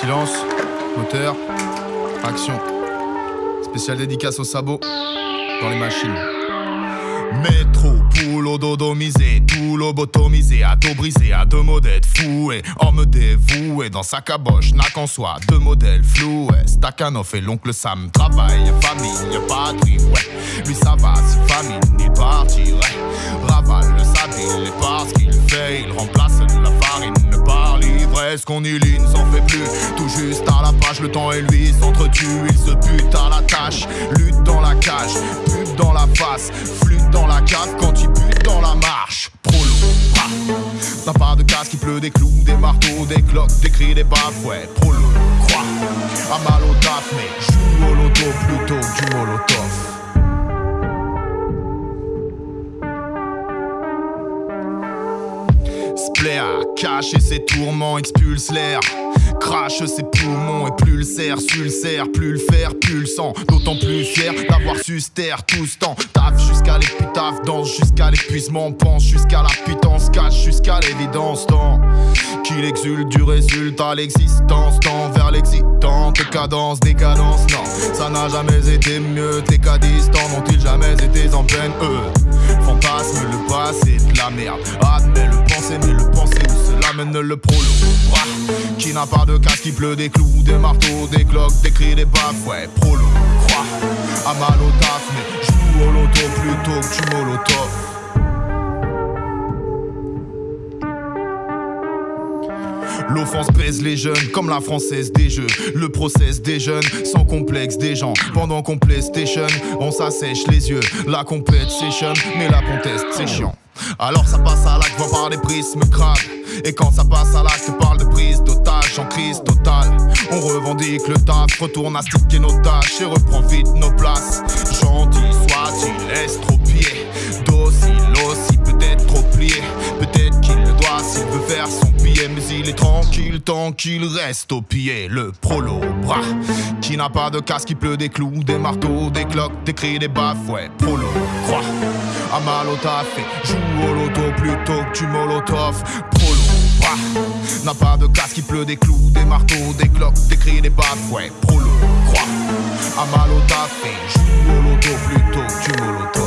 Silence, moteur, action. Spécial dédicace au sabot dans les machines. Métro, poule dodomisé, tout lobotomisé, à dos brisé, à deux modèles foués, homme dévoué, dans sa caboche, n'a qu'en soi, deux modèles floués, Stakhanov et l'oncle Sam, travail, famille, patrie, ouais, lui ça va, si famine, il partirait, ravale le sable, est parce qu'il fait, il remplace la farine, ce qu'on ne s'en fait plus. Tout juste à la page, le temps et lui s'entretuent. Ils se butent à la tâche, lutte dans la cage, pute dans la face, flûte dans la cave quand il bute dans la marche. Prolo, T'as pas de casque, il pleut des clous, des marteaux, des cloques, des cris, des baffes, ouais. Prolo, croix, à mal au taf, mais joue au loto plutôt que du molotov. À cacher ses tourments, expulse l'air. Crache ses poumons et plus le serre, serre, plus le fer, plus le sang. D'autant plus fier d'avoir su se taire tout ce temps. Taf jusqu'à l'épitaphe, danse jusqu'à l'épuisement, pense jusqu'à la pitance, cache jusqu'à l'évidence. Tant qu'il exulte du résultat, l'existence tend vers l'excitante cadence, décadence. Non, ça n'a jamais été mieux. Tes cas distants n'ont-ils jamais été en peine, eux. Fantasme, le passé de la merde. Le prolo. Qui n'a pas de casque, qui pleut des clous, des marteaux, des cloques, des cris, des baffes. Ouais, prolo, croix. À mal au taf, mais joue au loto plutôt L'offense pèse les jeunes comme la française des jeux. Le process des jeunes sans complexe des gens. Pendant qu'on PlayStation, on s'assèche les yeux. La compète mais la conteste c'est chiant. Alors ça passe à l'acte, voit par les prismes crades. Et quand ça passe à l'acte, parle de prise d'otage en crise totale. On revendique le taf, retourne à sticker nos tâches et reprend vite nos places. Tranquille tant qu'il reste au pied. Le prolo bras qui n'a pas de casque, qui pleut des clous, des marteaux, des cloques, des cris, des baffes. Ouais, prolo croix à mal au joue au loto plutôt que tu molotov. Prolo bras n'a pas de casque, qui pleut des clous, des marteaux, des cloques, des cris, des baffes. Ouais, prolo croix à mal au joue au loto plutôt que tu molotov.